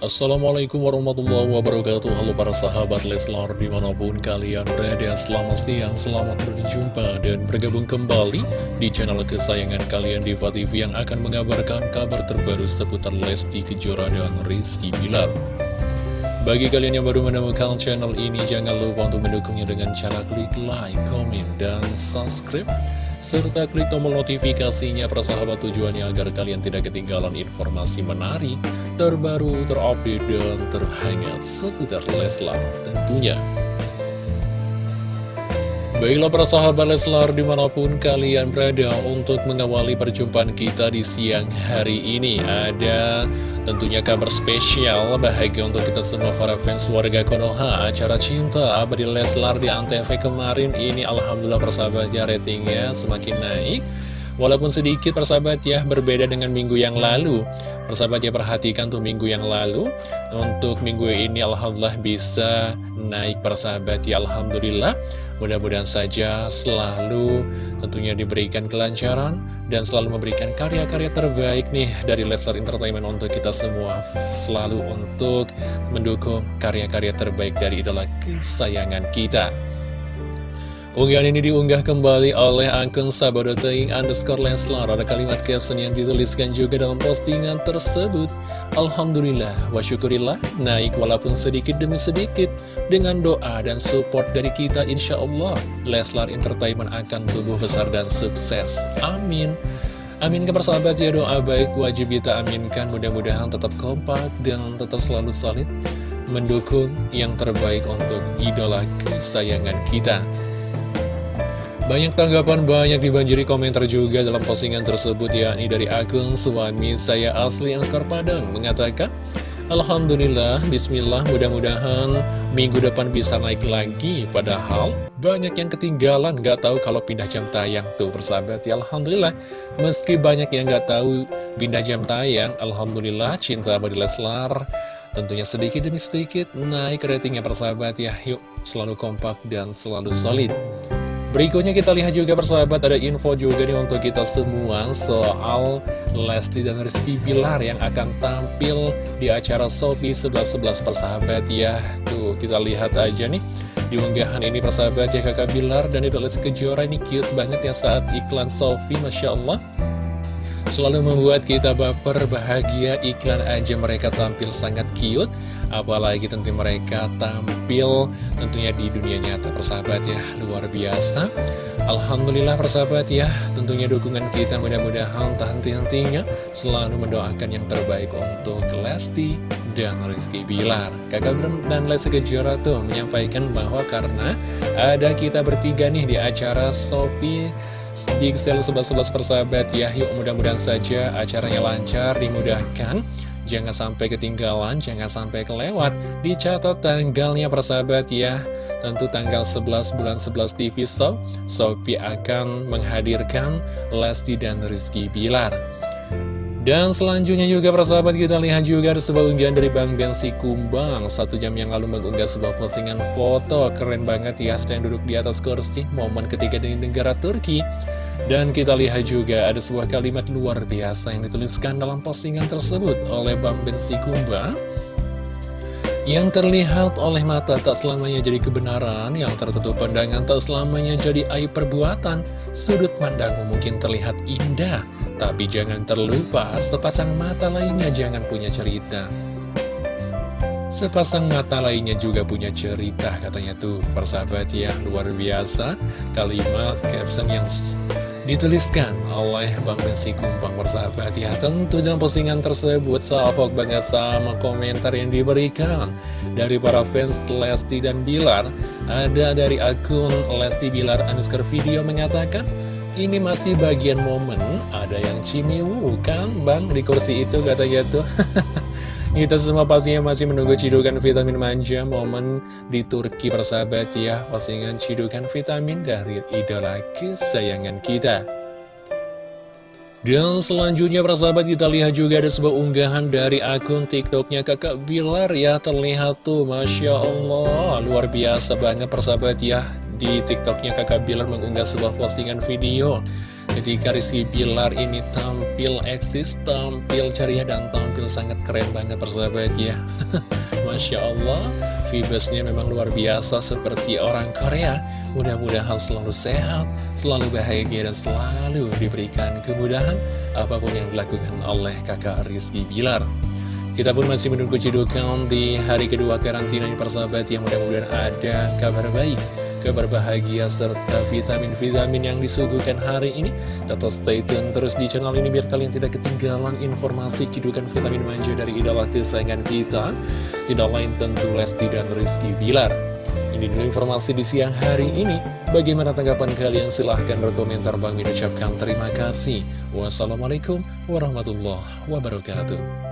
Assalamualaikum warahmatullahi wabarakatuh. Halo para sahabat Leslar di mana pun kalian berada Selamat siang, selamat berjumpa dan bergabung kembali Di channel kesayangan kalian Diva TV Yang akan mengabarkan kabar terbaru seputar Lesti Kejora dan Rizky Bilar. Bagi kalian yang baru menemukan channel ini Jangan lupa untuk mendukungnya dengan cara klik like, comment, dan subscribe serta klik tombol notifikasinya persahabat tujuannya agar kalian tidak ketinggalan informasi menarik, terbaru, terupdate, dan terhangat seputar Leslar tentunya. Baiklah para sahabat Leslar di mana pun kalian berada untuk mengawali perjumpaan kita di siang hari ini Ada tentunya kabar spesial bahagia untuk kita semua para fans warga Konoha. Acara cinta abadi Leslar di Antv kemarin ini Alhamdulillah persahabat ya ratingnya semakin naik. Walaupun sedikit persahabat ya berbeda dengan minggu yang lalu. Persahabat ya perhatikan tuh minggu yang lalu. Untuk minggu ini Alhamdulillah bisa naik persahabat ya Alhamdulillah. Mudah-mudahan saja selalu tentunya diberikan kelancaran dan selalu memberikan karya-karya terbaik nih dari Leslar Entertainment untuk kita semua. Selalu untuk mendukung karya-karya terbaik dari idola kesayangan kita. Unggahan ini diunggah kembali oleh akun sahabat.ing underscore Leslar Ada kalimat caption yang dituliskan juga dalam postingan tersebut. Alhamdulillah wa syukurillah naik walaupun sedikit demi sedikit. Dengan doa dan support dari kita insya Allah Leslar Entertainment akan tumbuh besar dan sukses. Amin. Amin ke persahabat ya doa baik wajib kita aminkan. Mudah-mudahan tetap kompak dan tetap selalu solid Mendukung yang terbaik untuk idola kesayangan kita banyak tanggapan, banyak dibanjiri komentar juga dalam postingan tersebut yakni dari akun suami saya asli Anskar Padang mengatakan Alhamdulillah, Bismillah, mudah-mudahan minggu depan bisa naik lagi. Padahal banyak yang ketinggalan, gak tahu kalau pindah jam tayang Tuh persahabat ya Alhamdulillah. Meski banyak yang gak tahu pindah jam tayang Alhamdulillah, cinta bagi Leslar Tentunya sedikit demi sedikit naik ratingnya persahabat ya. Yuk selalu kompak dan selalu solid Berikutnya kita lihat juga persahabat ada info juga nih untuk kita semua soal Lesti dan Rizky Bilar yang akan tampil di acara Sopi 11-11 persahabat. Ya Tuh kita lihat aja nih. Di unggahan ini persahabat ya kakak Bilar dan Idola Kejora ini cute banget ya saat iklan Sofi Masya Allah Selalu membuat kita baper bahagia iklan aja mereka tampil sangat cute. Apalagi tentu mereka tampil tentunya di dunia nyata. Persahabat ya Luar biasa. Alhamdulillah persahabat ya. Tentunya dukungan kita mudah-mudahan tak henti-hentinya. Selalu mendoakan yang terbaik untuk Lesti dan Rizky Bilar. Kakak Bram dan Lesti Kejora tuh menyampaikan bahwa karena ada kita bertiga nih di acara Sopi Sale 11-11 persahabat ya Yuk mudah-mudahan saja acaranya lancar, dimudahkan Jangan sampai ketinggalan, jangan sampai kelewat. Dicatat tanggalnya persahabat ya. Tentu tanggal 11 bulan 11 TV Shop, Sophie akan menghadirkan Lesti dan Rizky Bilar. Dan selanjutnya juga persahabat kita lihat juga ada sebuah unggahan dari Bang Bensi Kumbang. Satu jam yang lalu mengunggah sebuah postingan foto. Keren banget ya sedang duduk di atas kursi Momen ketiga dari negara Turki. Dan kita lihat juga ada sebuah kalimat luar biasa yang dituliskan dalam postingan tersebut oleh Bang Bensi Kumba Yang terlihat oleh mata tak selamanya jadi kebenaran, yang tertutup pandangan tak selamanya jadi aib perbuatan. Sudut pandangmu mungkin terlihat indah, tapi jangan terlupa sepasang mata lainnya jangan punya cerita. Sepasang mata lainnya juga punya cerita katanya tuh persahabat ya luar biasa. Kalimat caption yang dituliskan oleh Bang Bensi Kumpang bersahabat ya. Tentu dalam postingan tersebut salvok banget sama komentar yang diberikan dari para fans Lesti dan Bilar. Ada dari akun Lesti Bilar underscore video mengatakan ini masih bagian momen. Ada yang cimiwu kan? Bang di kursi itu katanya tuh. Kita semua pastinya masih menunggu cidukan vitamin manja. Momen di Turki persahabat ya. Postingan cidukan vitamin dari idola kesayangan kita dan selanjutnya persahabat kita lihat juga ada sebuah unggahan dari akun tiktoknya kakak Bilar. Ya Terlihat tuh Masya Allah. Luar biasa banget persahabat ya. Di tiktoknya kakak Bilar mengunggah sebuah postingan video. Ketika Rizky Bilar ini tampil eksis, tampil ceria, dan tampil sangat keren banget persahabat ya. Masya Allah, Vibesnya memang luar biasa seperti orang Korea Mudah-mudahan selalu sehat, selalu bahagia, dan selalu diberikan kemudahan Apa pun yang dilakukan oleh kakak Rizky Bilar kita pun masih menunggu cidukan di hari kedua karantina ini persahabat yang mudah-mudahan ada kabar baik kabar bahagia serta vitamin-vitamin yang disuguhkan hari ini. Tetap stay tune terus di channel ini biar kalian tidak ketinggalan informasi cidukan vitamin manja dari idola kesayangan kita. Tidak lain tentu Lesti dan Rizky Bilar. Ini dulu informasi di siang hari ini. Bagaimana tanggapan kalian? Silahkan berkomentar. Bang Min ucapkan terima kasih. Wassalamualaikum warahmatullahi wabarakatuh.